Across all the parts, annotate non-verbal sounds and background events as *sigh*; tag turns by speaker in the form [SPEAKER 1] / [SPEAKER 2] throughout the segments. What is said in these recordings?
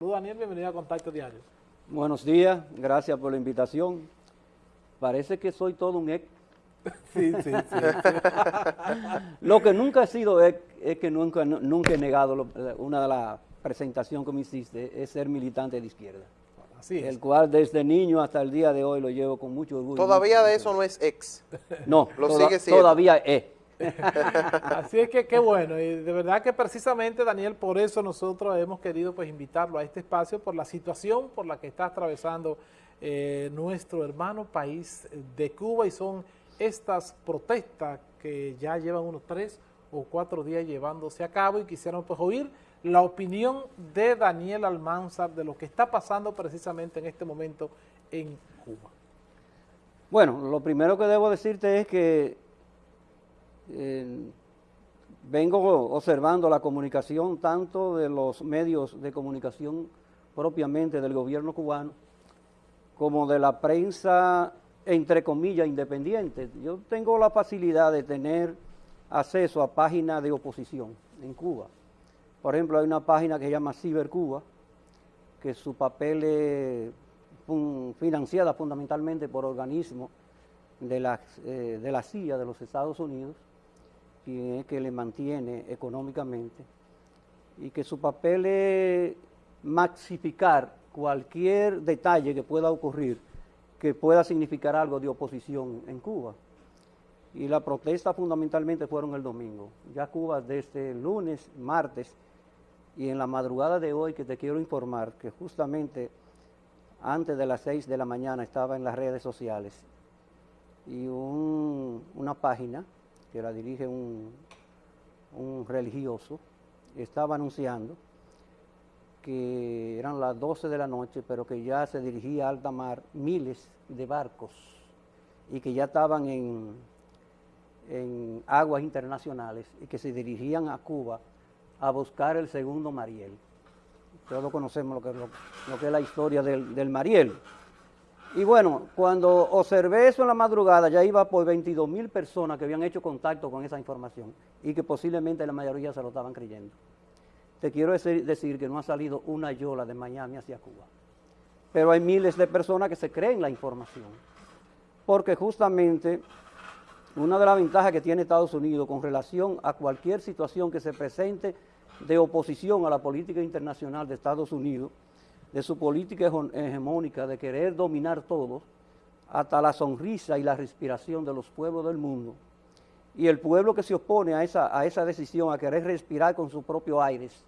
[SPEAKER 1] Saludos Daniel, bienvenido a Contacto Diario.
[SPEAKER 2] Buenos días, gracias por la invitación. Parece que soy todo un ex. *laughs*
[SPEAKER 1] Sí, sí, sí. *laughs*
[SPEAKER 2] Lo que nunca he sido ex es que nunca, nunca he negado lo- una de las presentaciones que me hiciste, es ser militante de izquierda.
[SPEAKER 1] Así es.
[SPEAKER 2] El cual desde niño hasta el día de hoy lo llevo con mucho orgullo.
[SPEAKER 3] Todavía
[SPEAKER 2] mucho
[SPEAKER 3] de eso no es ex.
[SPEAKER 2] No,
[SPEAKER 3] Lo
[SPEAKER 2] toda-
[SPEAKER 3] sigue siendo.
[SPEAKER 2] todavía es.
[SPEAKER 1] Así es que qué bueno, y de verdad que precisamente Daniel, por eso nosotros hemos querido pues invitarlo a este espacio, por la situación por la que está atravesando eh, nuestro hermano país de Cuba y son estas protestas que ya llevan unos tres o cuatro días llevándose a cabo y quisiéramos pues oír la opinión de Daniel Almanzar de lo que está pasando precisamente en este momento en Cuba.
[SPEAKER 2] Bueno, lo primero que debo decirte es que vengo observando la comunicación tanto de los medios de comunicación propiamente del gobierno cubano como de la prensa, entre comillas, independiente. Yo tengo la facilidad de tener acceso a páginas de oposición en Cuba. Por ejemplo, hay una página que se llama Cibercuba, que su papel es financiada fundamentalmente por organismos de la, eh, de la CIA de los Estados Unidos, quien es que le mantiene económicamente, y que su papel es maxificar cualquier detalle que pueda ocurrir que pueda significar algo de oposición en Cuba. Y la protesta fundamentalmente fueron el domingo. Ya Cuba desde el lunes, martes y en la madrugada de hoy que te quiero informar que justamente antes de las 6 de la mañana estaba en las redes sociales y un- una página que la dirige un, un religioso estaba anunciando que eran las 12 de la noche, pero que ya se dirigía a alta mar miles de barcos y que ya estaban en, en aguas internacionales y que se dirigían a Cuba a buscar el segundo Mariel. Todos conocemos lo que, lo, que es la historia del, del Mariel. Y bueno, cuando observé eso en la madrugada, ya iba por 22 mil personas que habían hecho contacto con esa información y que posiblemente la mayoría se lo estaban creyendo. Te quiero decir, que no ha salido una yola de Miami hacia Cuba. Pero hay miles de personas que se creen la información. Porque justamente una de las ventajas que tiene Estados Unidos con relación a cualquier situación que se presente de oposición a la política internacional de Estados Unidos, de su política hegemónica de querer dominar todo, hasta la sonrisa y la respiración de los pueblos del mundo. Y el pueblo que se opone a esa, a esa decisión, a querer respirar con sus propios aires,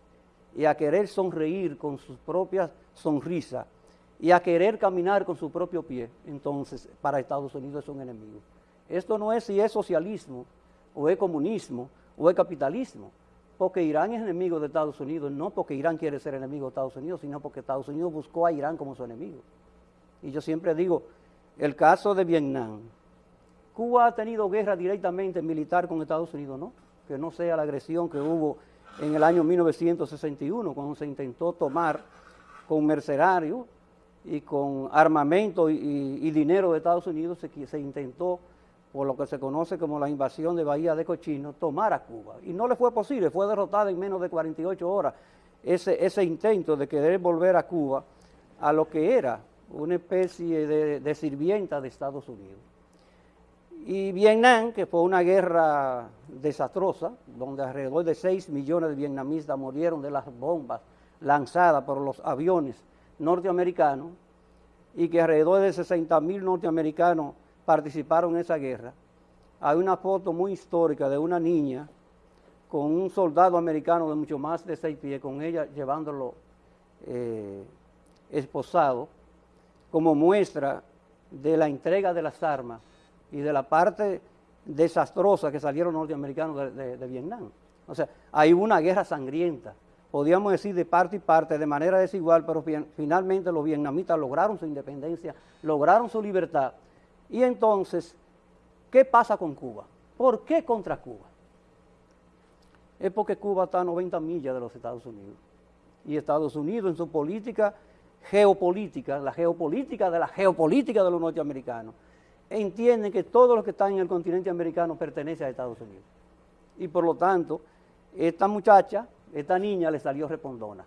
[SPEAKER 2] y a querer sonreír con sus propias sonrisas, y a querer caminar con su propio pie, entonces para Estados Unidos es un enemigo. Esto no es si es socialismo, o es comunismo, o es capitalismo, porque Irán es enemigo de Estados Unidos, no porque Irán quiere ser enemigo de Estados Unidos, sino porque Estados Unidos buscó a Irán como su enemigo. Y yo siempre digo, el caso de Vietnam, Cuba ha tenido guerra directamente militar con Estados Unidos, ¿no? Que no sea la agresión que hubo en el año 1961, cuando se intentó tomar con mercenarios y con armamento y, dinero de Estados Unidos, se, se intentó, por lo que se conoce como la invasión de Bahía de Cochino, tomar a Cuba. Y no le fue posible, fue derrotada en menos de 48 horas ese, ese intento de querer volver a Cuba a lo que era una especie de, de sirvienta de Estados Unidos. Y Vietnam, que fue una guerra desastrosa, donde alrededor de 6 millones de vietnamitas murieron de las bombas lanzadas por los aviones norteamericanos, y que alrededor de 60 mil norteamericanos participaron en esa guerra. Hay una foto muy histórica de una niña con un soldado americano de mucho más de 6 pies, con ella llevándolo eh, esposado, como muestra de la entrega de las armas y de la parte desastrosa que salieron norteamericanos de, Vietnam. O sea, hay una guerra sangrienta, podríamos decir de parte y parte, de manera desigual, pero fi- finalmente los vietnamitas lograron su independencia, lograron su libertad. Y entonces, ¿qué pasa con Cuba? ¿Por qué contra Cuba? Es porque Cuba está a 90 millas de los Estados Unidos. Y Estados Unidos en su política geopolítica, la geopolítica de la geopolítica de los norteamericanos, entienden que todo lo que está en el continente americano pertenece a Estados Unidos. Y por lo tanto, esta muchacha, esta niña le salió respondona.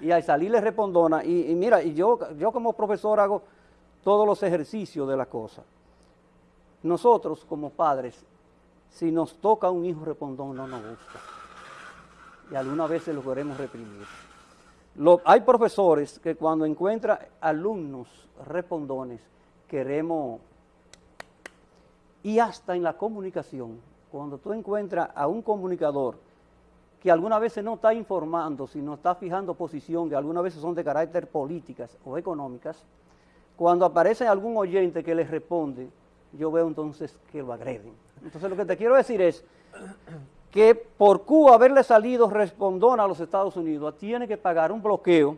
[SPEAKER 2] y al salir le respondona. Y, mira, y yo, yo como profesor hago todos los ejercicios de la cosa. Nosotros como padres, si nos toca un hijo respondón, no nos gusta. Y algunas veces lo queremos reprimir. hay profesores que cuando encuentran alumnos respondones, queremos, y hasta en la comunicación, cuando tú encuentras a un comunicador que algunas veces no está informando, sino está fijando posición, que algunas veces son de carácter políticas o económicas, cuando aparece algún oyente que les responde, yo veo entonces que lo agreden. Entonces lo que te quiero decir es que por Cuba haberle salido respondón a los Estados Unidos, tiene que pagar un bloqueo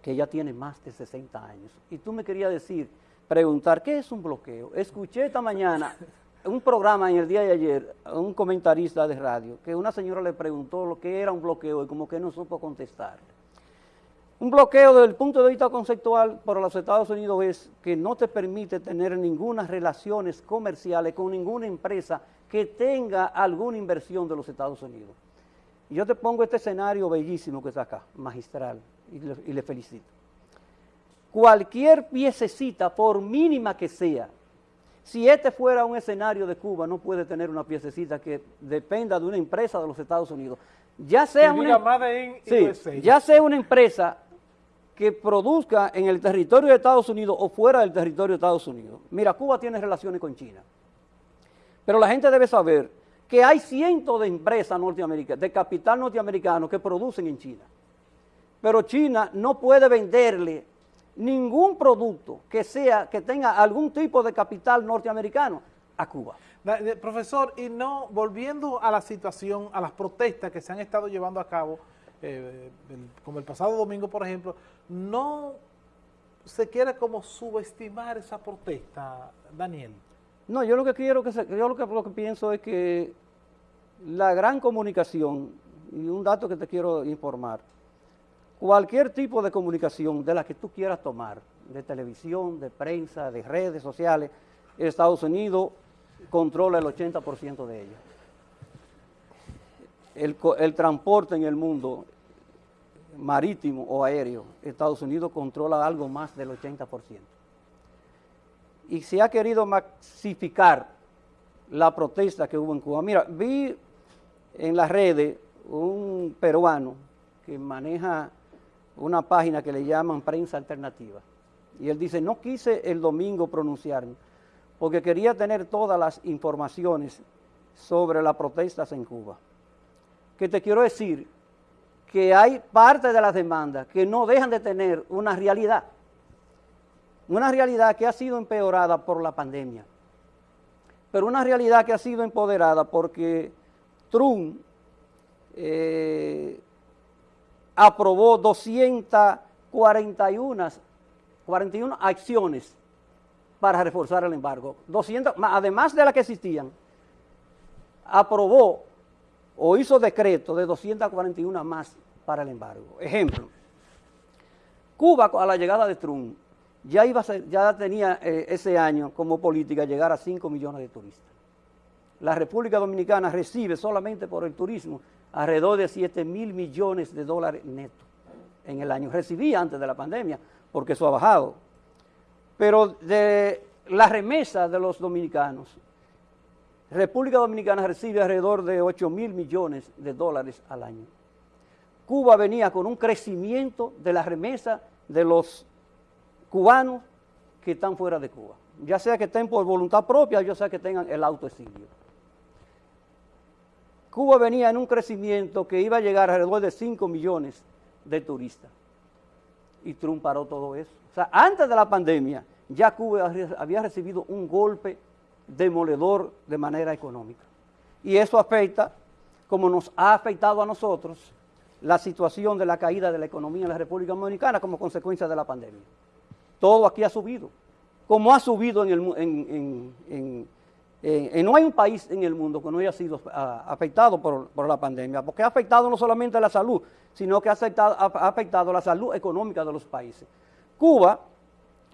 [SPEAKER 2] que ya tiene más de 60 años. Y tú me querías decir, preguntar, ¿qué es un bloqueo? Escuché esta mañana un programa en el día de ayer, un comentarista de radio, que una señora le preguntó lo que era un bloqueo y como que no supo contestar. Un bloqueo desde el punto de vista conceptual para los Estados Unidos es que no te permite tener ninguna relaciones comerciales con ninguna empresa que tenga alguna inversión de los Estados Unidos. Y yo te pongo este escenario bellísimo que está acá, magistral, y le, y le felicito. Cualquier piececita, por mínima que sea, si este fuera un escenario de Cuba, no puede tener una piececita que dependa de una empresa de los Estados Unidos. Ya sea, una, ya sea una empresa que produzca en el territorio de Estados Unidos o fuera del territorio de Estados Unidos. Mira, Cuba tiene relaciones con China. Pero la gente debe saber que hay cientos de empresas norteamericanas, de capital norteamericano que producen en China. Pero China no puede venderle ningún producto que sea que tenga algún tipo de capital norteamericano a Cuba.
[SPEAKER 1] Profesor, y no, volviendo a la situación, a las protestas que se han estado llevando a cabo, eh, como el pasado domingo, por ejemplo, no se quiere como subestimar esa protesta, Daniel.
[SPEAKER 2] No, yo lo que quiero, que yo lo que, lo que pienso es que la gran comunicación, y un dato que te quiero informar, cualquier tipo de comunicación de la que tú quieras tomar, de televisión, de prensa, de redes sociales, Estados Unidos controla el 80% de ellas. El, transporte en el mundo marítimo o aéreo, Estados Unidos controla algo más del 80%. Y se ha querido masificar la protesta que hubo en Cuba. Mira, vi en las redes un peruano que maneja una página que le llaman prensa alternativa. Y él dice, no quise el domingo pronunciarme, porque quería tener todas las informaciones sobre las protestas en Cuba. Que te quiero decir que hay parte de las demandas que no dejan de tener una realidad. Una realidad que ha sido empeorada por la pandemia. Pero una realidad que ha sido empoderada porque Trump eh, aprobó 241 41 acciones para reforzar el embargo. 200, además de las que existían, aprobó o hizo decreto de 241 más para el embargo. Ejemplo, Cuba a la llegada de Trump ya, iba ya tenía eh, ese año como política llegar a 5 millones de turistas. La República Dominicana recibe solamente por el turismo alrededor de 7 mil millones de dólares netos en el año. Recibía antes de la pandemia, porque eso ha bajado. Pero de la remesa de los dominicanos, República Dominicana recibe alrededor de 8 mil millones de dólares al año. Cuba venía con un crecimiento de la remesa de los cubanos que están fuera de Cuba, ya sea que estén por voluntad propia, ya sea que tengan el autoexilio. Cuba venía en un crecimiento que iba a llegar alrededor de 5 millones de turistas. Y Trump paró todo eso. O sea, antes de la pandemia, ya Cuba había recibido un golpe demoledor de manera económica. Y eso afecta, como nos ha afectado a nosotros, la situación de la caída de la economía en la República Dominicana como consecuencia de la pandemia. Todo aquí ha subido, como ha subido en, el, en, no hay un país en el mundo que no haya sido ah, afectado por, la pandemia, porque ha afectado no solamente la salud, sino que ha afectado, ha afectado la salud económica de los países. Cuba,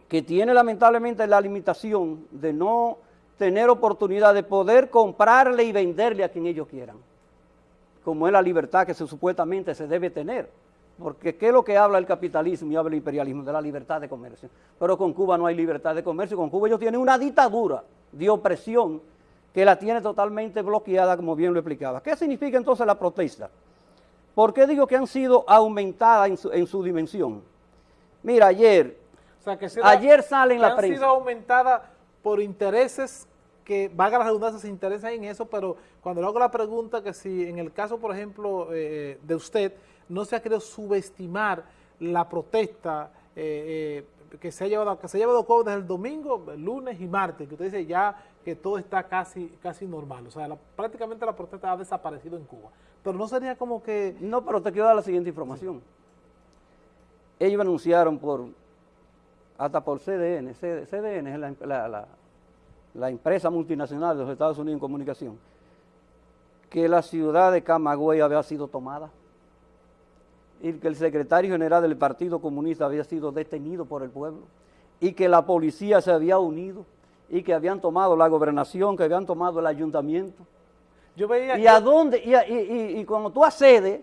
[SPEAKER 2] que tiene lamentablemente la limitación de no tener oportunidad de poder comprarle y venderle a quien ellos quieran, como es la libertad que se, supuestamente se debe tener Porque ¿qué es lo que habla el capitalismo y habla el imperialismo? De la libertad de comercio. Pero con Cuba no hay libertad de comercio, con Cuba ellos tienen una dictadura de opresión que la tiene totalmente bloqueada, como bien lo explicaba. ¿Qué significa entonces la protesta? ¿Por qué digo que han sido aumentadas en su, dimensión? Mira, ayer, ayer salen la prensa.
[SPEAKER 1] Han sido aumentadas por intereses que, valga la redundancia, se interesan en eso, pero cuando le hago la pregunta que si en el caso, por ejemplo, eh, de usted, no se ha querido subestimar la protesta eh, eh, que se ha llevado que se ha llevado a cabo desde el domingo, el lunes y martes, que usted dice ya que todo está casi casi normal, o sea, prácticamente la protesta ha desaparecido en Cuba, pero no sería como que...
[SPEAKER 2] No, pero te quiero dar la siguiente información. Ellos anunciaron por, hasta por CDN, CDN es la, la empresa multinacional de los Estados Unidos en comunicación, que la ciudad de Camagüey había sido tomada y que el secretario general del Partido Comunista había sido detenido por el pueblo y que la policía se había unido y que habían tomado la gobernación, que habían tomado el ayuntamiento. Yo veía ¿Y a dónde? Y, y, cuando tú accedes,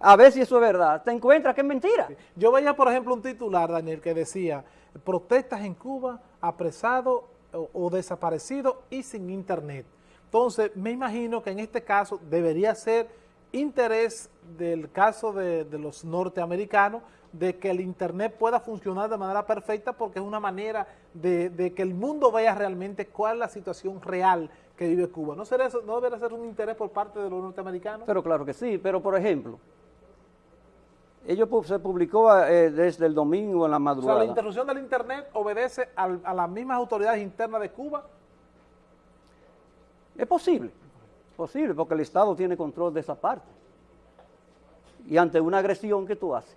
[SPEAKER 2] a ver si eso es verdad, te encuentras que es mentira.
[SPEAKER 1] Yo veía, por ejemplo, un titular, Daniel, que decía, protestas en Cuba, apresado o, desaparecido y sin internet. Entonces, me imagino que en este caso debería ser interés del caso de, los norteamericanos de que el Internet pueda funcionar de manera perfecta porque es una manera de, que el mundo vea realmente cuál es la situación real que vive Cuba. ¿No, será eso, ¿No debería ser un interés por parte de los norteamericanos?
[SPEAKER 2] Pero claro que sí, pero por ejemplo, ellos se publicó eh, desde el domingo en la madrugada. O
[SPEAKER 1] sea, la interrupción del Internet obedece a las mismas autoridades internas de Cuba.
[SPEAKER 2] Es posible. Posible, porque el Estado tiene control de esa parte. Y ante una agresión que tú haces,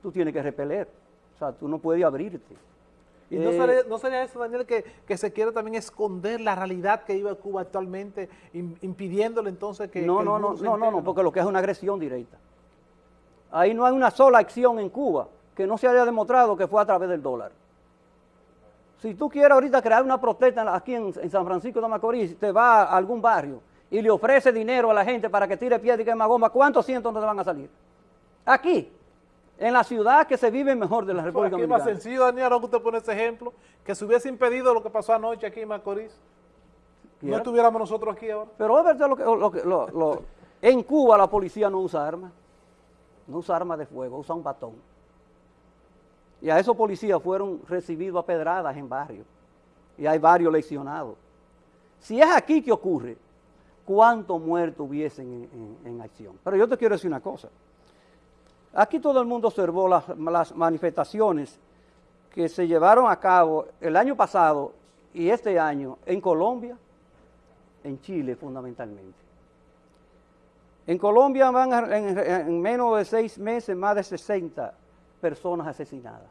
[SPEAKER 2] tú tienes que repeler. O sea, tú no puedes abrirte.
[SPEAKER 1] ¿Y no, eh, sería, eso, Daniel, que, se quiere también esconder la realidad que vive Cuba actualmente, impidiéndole entonces que...
[SPEAKER 2] No, no, no, no, no, no, porque lo que es una agresión directa. Ahí no hay una sola acción en Cuba que no se haya demostrado que fue a través del dólar. Si tú quieres ahorita crear una protesta aquí en, en San Francisco de Macorís, te va a algún barrio y le ofrece dinero a la gente para que tire piedra y quema goma, ¿cuántos cientos no te van a salir? Aquí, en la ciudad que se vive mejor de la República Dominicana.
[SPEAKER 1] Es más sencillo, Daniel, usted pone ese ejemplo, que se hubiese impedido lo que pasó anoche aquí en Macorís, no estuviéramos nosotros aquí ahora.
[SPEAKER 2] Pero es verdad lo que, lo, en Cuba la policía no usa armas, no usa armas de fuego, usa un batón. Y a esos policías fueron recibidos a pedradas en barrios, y hay varios lesionados. Si es aquí que ocurre, cuántos muertos hubiesen en, acción. Pero yo te quiero decir una cosa. Aquí todo el mundo observó las, manifestaciones que se llevaron a cabo el año pasado y este año en Colombia, en Chile fundamentalmente. En Colombia van en, menos de seis meses más de 60 personas asesinadas.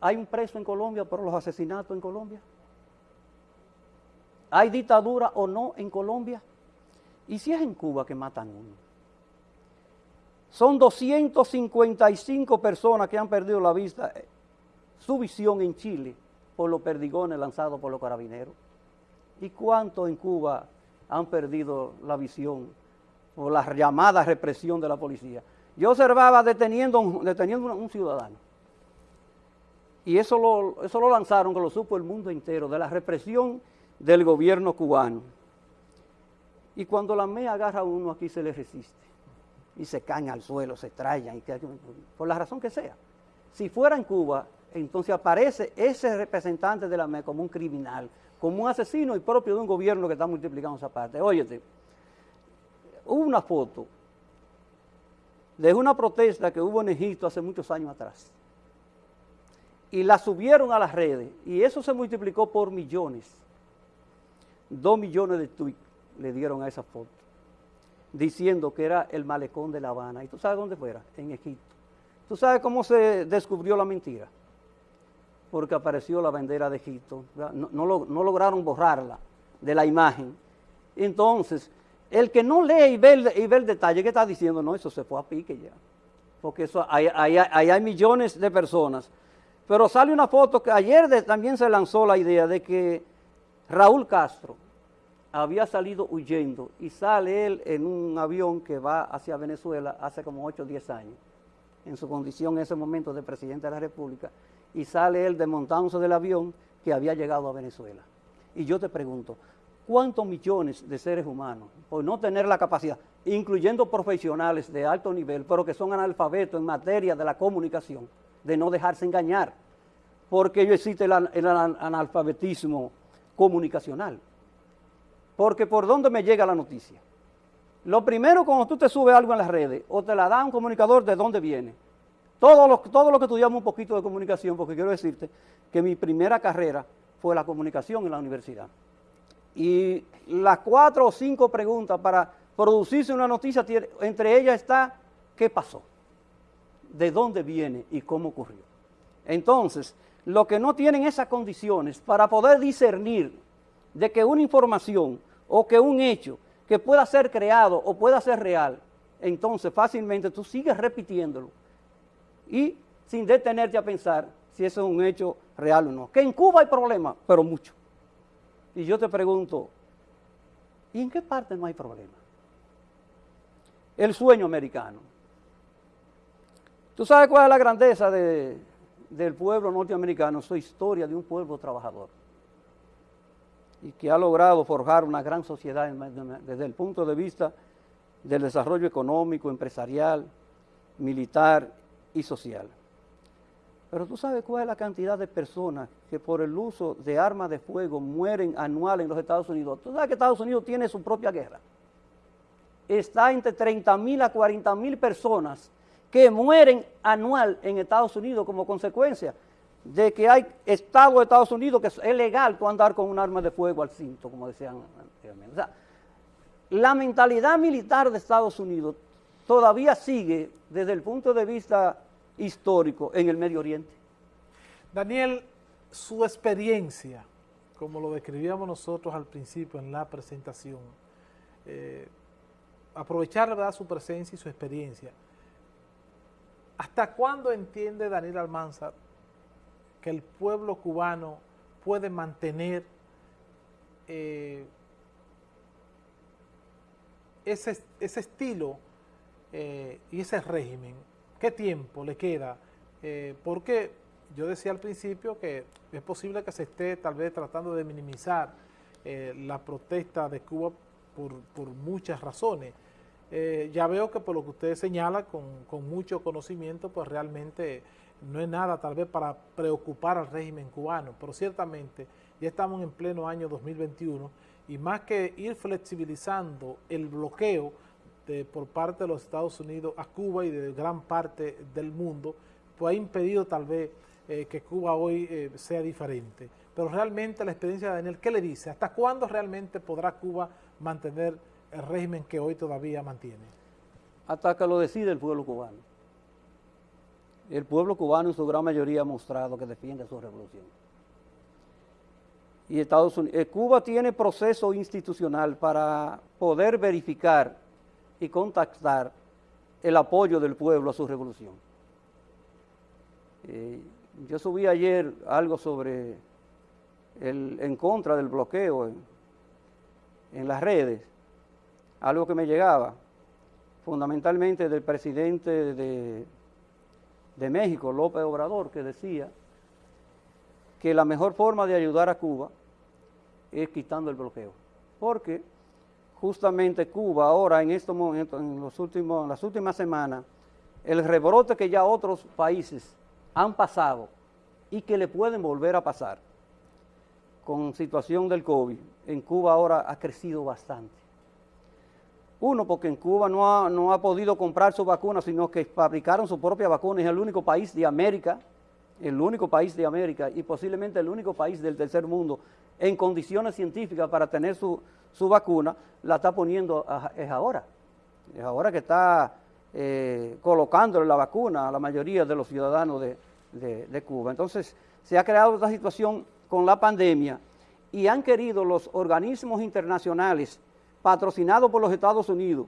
[SPEAKER 2] ¿Hay un preso en Colombia por los asesinatos en Colombia? ¿Hay dictadura o no en Colombia? ¿Y si es en Cuba que matan uno? Son 255 personas que han perdido la vista, eh, su visión en Chile por los perdigones lanzados por los carabineros. ¿Y cuántos en Cuba han perdido la visión por la llamada represión de la policía? Yo observaba deteniendo, deteniendo un, ciudadano. Y eso lo, eso lo lanzaron, que lo supo el mundo entero, de la represión del gobierno cubano. Y cuando la MEA agarra a uno aquí se le resiste. Y se caen al suelo, se trayan, y por la razón que sea. Si fuera en Cuba, entonces aparece ese representante de la MEA como un criminal, como un asesino y propio de un gobierno que está multiplicando esa parte. Óyete, una foto de una protesta que hubo en Egipto hace muchos años atrás. Y la subieron a las redes y eso se multiplicó por millones. Dos millones de tweets le dieron a esa foto, diciendo que era el malecón de La Habana. ¿Y tú sabes dónde fuera? En Egipto. ¿Tú sabes cómo se descubrió la mentira? Porque apareció la bandera de Egipto. No, lograron borrarla de la imagen. Entonces, el que no lee y ve el, detalle, ¿qué está diciendo? No, eso se fue a pique ya. Porque eso, ahí, hay millones de personas. Pero sale una foto que ayer también se lanzó la idea de que Raúl Castro había salido huyendo y sale él en un avión que va hacia Venezuela hace como 8 o 10 años, en su condición en ese momento de presidente de la República, y sale él desmontándose del avión que había llegado a Venezuela. Y yo te pregunto, ¿cuántos millones de seres humanos, por no tener la capacidad, incluyendo profesionales de alto nivel, pero que son analfabetos en materia de la comunicación, de no dejarse engañar, porque existe el, el analfabetismo comunicacional? Porque por dónde me llega la noticia. Lo primero, cuando tú te subes algo en las redes, o te la da un comunicador de dónde viene. Todo lo, todo lo que estudiamos un poquito de comunicación, porque quiero decirte que mi primera carrera fue la comunicación en la universidad. Y las cuatro o cinco preguntas para producirse una noticia, entre ellas está, ¿qué pasó? ¿De dónde viene y cómo ocurrió? Entonces, lo que no tienen esas condiciones para poder discernir de que una información o que un hecho que pueda ser creado o pueda ser real, entonces fácilmente tú sigues repitiéndolo y sin detenerte a pensar si eso es un hecho real o no. Que en Cuba hay problemas, pero mucho. Y yo te pregunto, ¿y en qué parte no hay problema? El sueño americano. ¿Tú sabes cuál es la grandeza del pueblo norteamericano? Su historia de un pueblo trabajador y que ha logrado forjar una gran sociedad desde el punto de vista del desarrollo económico, empresarial, militar y social. Pero tú sabes cuál es la cantidad de personas que por el uso de armas de fuego mueren anual en los Estados Unidos. Tú sabes que Estados Unidos tiene su propia guerra. Está entre 30 mil a 40 mil personas que mueren anual en Estados Unidos como consecuencia de que hay Estado de Estados Unidos que es legal tú andar con un arma de fuego al cinto, como decían anteriormente. La mentalidad militar de Estados Unidos todavía sigue desde el punto de vista histórico en el Medio Oriente.
[SPEAKER 1] Daniel, su experiencia, como lo describíamos nosotros al principio en la presentación, eh, aprovechar ¿verdad? su presencia y su experiencia. ¿Hasta cuándo entiende Daniel Almanzar que el pueblo cubano puede mantener eh, ese, estilo eh, y ese régimen? ¿Qué tiempo le queda? Eh, porque yo decía al principio que es posible que se esté tal vez tratando de minimizar la protesta de Cuba por, muchas razones. ya veo que por lo que usted señala, con mucho conocimiento, pues realmente no es nada tal vez para preocupar al régimen cubano, pero ciertamente ya estamos en pleno año 2021 y más que ir flexibilizando el bloqueo de, por parte de los Estados Unidos a Cuba y de gran parte del mundo, pues ha impedido tal vez eh, que Cuba hoy eh, sea diferente. Pero realmente la experiencia de Daniel, ¿qué le dice? ¿Hasta cuándo realmente podrá Cuba mantener el régimen que hoy todavía mantiene?
[SPEAKER 2] Hasta que lo decide el pueblo cubano el pueblo cubano en su gran mayoría ha mostrado que defiende su revolución. Y Estados Unidos, eh, Cuba tiene proceso institucional para poder verificar y contactar el apoyo del pueblo a su revolución. Eh, yo subí ayer algo sobre el, en contra del bloqueo en, en las redes, algo que me llegaba, fundamentalmente del presidente de de México, López Obrador, que decía que la mejor forma de ayudar a Cuba es quitando el bloqueo. Porque justamente Cuba ahora en estos momentos, en, los últimos, las últimas semanas, el rebrote que ya otros países han pasado y que le pueden volver a pasar con situación del COVID, en Cuba ahora ha crecido bastante. Uno, porque en Cuba no ha, no ha podido comprar su vacuna, sino que fabricaron su propia vacuna. Es el único país de América, el único país de América y posiblemente el único país del tercer mundo en condiciones científicas para tener su, vacuna, la está poniendo es ahora. Es ahora que está eh, colocándole la vacuna a la mayoría de los ciudadanos de, de Cuba. Entonces, se ha creado esta situación con la pandemia y han querido los organismos internacionales patrocinado por los Estados Unidos,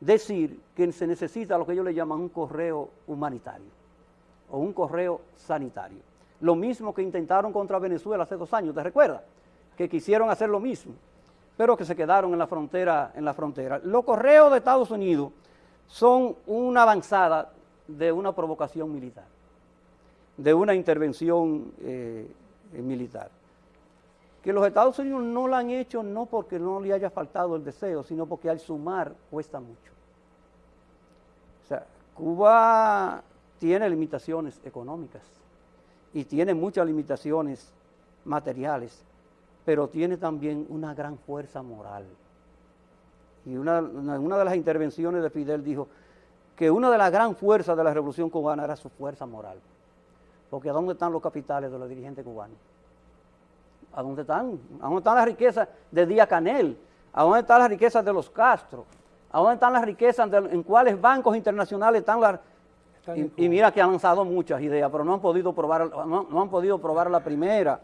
[SPEAKER 2] decir que se necesita lo que ellos le llaman un correo humanitario o un correo sanitario. Lo mismo que intentaron contra Venezuela hace dos años, ¿te recuerdas? Que quisieron hacer lo mismo. Pero que se quedaron en la frontera. En la frontera. Los correos de Estados Unidos son una avanzada de una provocación militar, de una intervención eh, militar. Que los Estados Unidos no la han hecho no porque no le haya faltado el deseo, sino porque al sumar cuesta mucho. O sea, Cuba tiene limitaciones económicas y tiene muchas limitaciones materiales, pero tiene también una gran fuerza moral. Y una, una, de las intervenciones de Fidel dijo que una de las gran fuerzas de la revolución cubana era su fuerza moral. Porque ¿a dónde están los capitales de los dirigentes cubanos? ¿A dónde están? ¿A dónde están las riquezas de Díaz Canel? ¿A dónde están las riquezas de los Castro? ¿A dónde están las riquezas en cuáles bancos internacionales están las y, mira que han lanzado muchas ideas, pero no han podido probar, no, han podido probar la primera.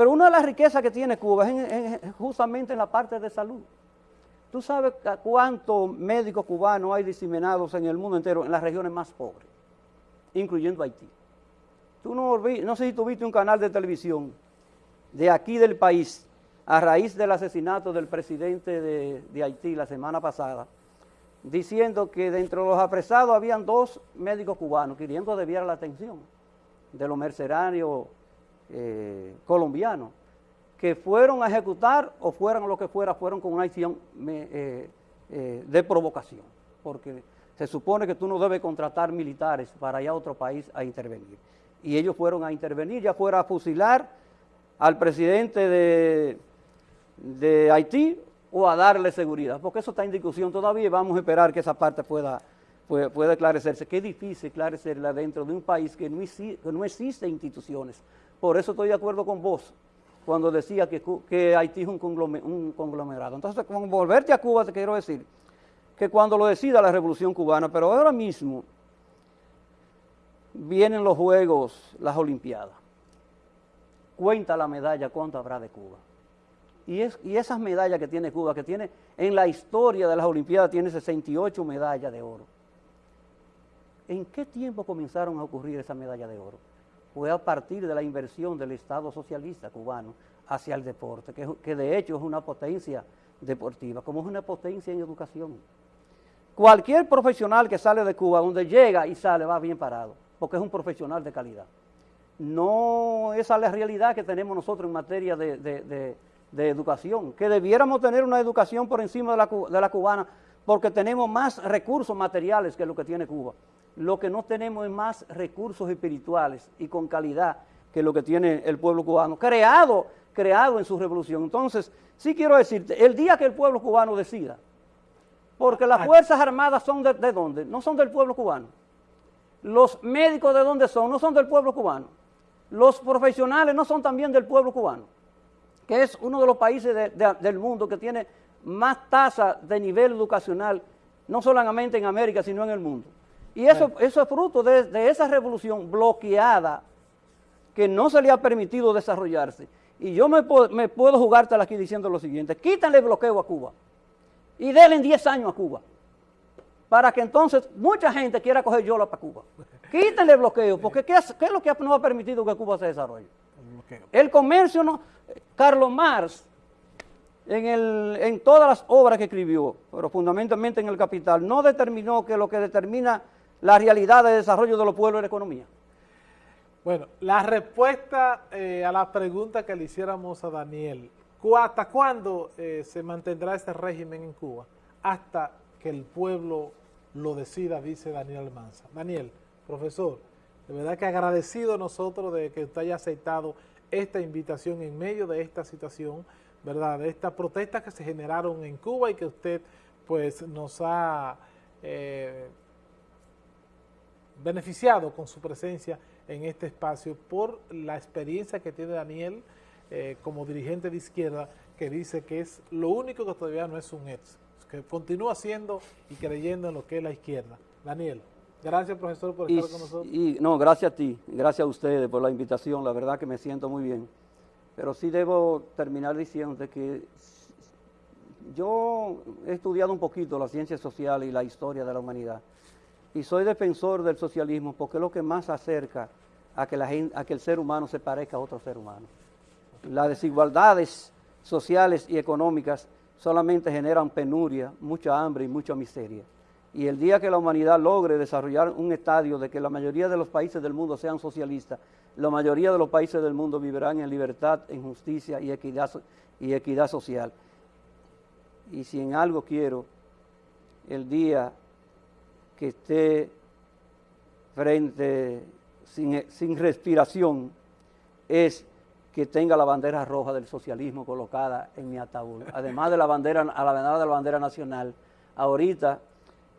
[SPEAKER 2] Pero una de las riquezas que tiene Cuba es, justamente en la parte de salud. ¿Tú sabes cuántos médicos cubanos hay diseminados en el mundo entero, en las regiones más pobres, incluyendo Haití? Tú no, no sé si tú viste un canal de televisión de aquí del país, a raíz del asesinato del presidente de, de Haití la semana pasada, diciendo que dentro de los apresados habían dos médicos cubanos queriendo desviar la atención de los mercenarios eh, colombianos que fueron a ejecutar o fueron lo que fuera, fueron con una acción eh, eh, de provocación, porque se supone que tú no debes contratar militares para ir a otro país a intervenir. Y ellos fueron a intervenir, ya fuera a fusilar al presidente de, de Haití o a darle seguridad, porque eso está en discusión todavía y vamos a esperar que esa parte pueda, pueda, esclarecerse. Qué difícil esclarecerla dentro de un país que no, que no existe instituciones. Por eso estoy de acuerdo con vos cuando decía que, Haití es un, conglomerado. Entonces, con volverte a Cuba, te quiero decir que cuando lo decida la Revolución Cubana, pero ahora mismo vienen los Juegos, las Olimpiadas. Cuenta la medalla cuánto habrá de Cuba. Y, es, y esas medallas que tiene Cuba, que tiene en la historia de las Olimpiadas, tiene 68 medallas de oro. ¿En qué tiempo comenzaron a ocurrir esa medalla de oro? Fue a partir de la inversión del Estado socialista cubano hacia el deporte, que, de hecho es una potencia deportiva, como es una potencia en educación. Cualquier profesional que sale de Cuba, donde llega y sale, va bien parado, porque es un profesional de calidad. No esa es la realidad que tenemos nosotros en materia de educación, que debiéramos tener una educación por encima de la, cubana, porque tenemos más recursos materiales que lo que tiene Cuba. Lo que no tenemos es más recursos espirituales y con calidad que lo que tiene el pueblo cubano, creado, creado en su revolución. Entonces, sí quiero decirte, el día que el pueblo cubano decida, porque las Fuerzas Armadas son de, de dónde? No son del pueblo cubano. Los médicos de dónde son? No son del pueblo cubano. Los profesionales no son también del pueblo cubano que es uno de los países del mundo que tiene más tasa de nivel educacional, no solamente en América, sino en el mundo. Y eso, eso es fruto de, esa revolución bloqueada que no se le ha permitido desarrollarse. Y yo me, me puedo jugártela aquí diciendo lo siguiente, quítanle el bloqueo a Cuba y denle 10 años a Cuba, para que entonces mucha gente quiera coger yola para Cuba. Quítenle el bloqueo, porque ¿qué es, ¿qué es lo que no ha permitido que Cuba se desarrolle? El comercio no, Carlos Marx, en, todas las obras que escribió, pero fundamentalmente en El Capital, no determinó que lo que determina la realidad de desarrollo de los pueblos es la economía.
[SPEAKER 1] Bueno, la respuesta eh, a la pregunta que le hiciéramos a Daniel, ¿hasta cuándo eh, se mantendrá este régimen en Cuba? Hasta que el pueblo lo decida, dice Daniel Almanza. Daniel, profesor, de verdad que agradecido nosotros de que usted haya aceptado esta invitación en medio de esta situación, ¿verdad? De estas protestas que se generaron en Cuba y que usted pues nos ha eh, beneficiado con su presencia en este espacio por la experiencia que tiene Daniel eh, como dirigente de izquierda que dice que es lo único que todavía no es un ex, que continúa siendo y creyendo en lo que es la izquierda. Daniel. Gracias, profesor, por estar con nosotros.
[SPEAKER 2] Y, no, gracias a ti, gracias a ustedes por la invitación, la verdad que me siento muy bien. Pero sí debo terminar diciendo que yo he estudiado un poquito la ciencia social y la historia de la humanidad y soy defensor del socialismo porque es lo que más acerca a que el ser humano se parezca a otro ser humano. Las desigualdades sociales y económicas solamente generan penuria, mucha hambre y mucha miseria. Y el día que la humanidad logre desarrollar un estadio de que la mayoría de los países del mundo sean socialistas, la mayoría de los países del mundo vivirán en libertad, en justicia y equidad, y equidad social. Y si en algo quiero, el día que esté frente, sin, sin respiración, es que tenga la bandera roja del socialismo colocada en mi ataúd. Además de la bandera, a la de la bandera nacional, ahorita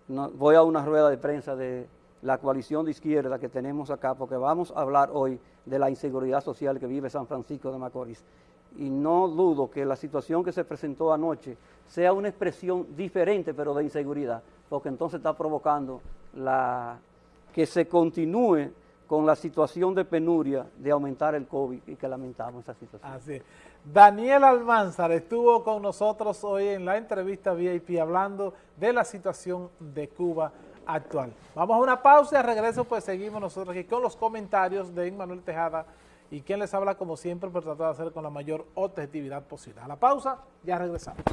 [SPEAKER 2] voy a una rueda de prensa de la coalición de izquierda que tenemos acá, porque vamos a hablar hoy de la inseguridad social que vive San Francisco de Macorís. Y no dudo que la situación que se presentó anoche sea una expresión diferente, pero de inseguridad, porque entonces está provocando la, que se continúe con la situación de penuria de aumentar el COVID y que lamentamos esa situación.
[SPEAKER 1] Así Daniel Almanzar estuvo con nosotros hoy en la entrevista VIP hablando de la situación de Cuba actual. Vamos a una pausa y a regreso pues seguimos nosotros aquí con los comentarios de Manuel Tejada y quien les habla como siempre por tratar de hacer con la mayor objetividad posible. A la pausa, ya regresamos.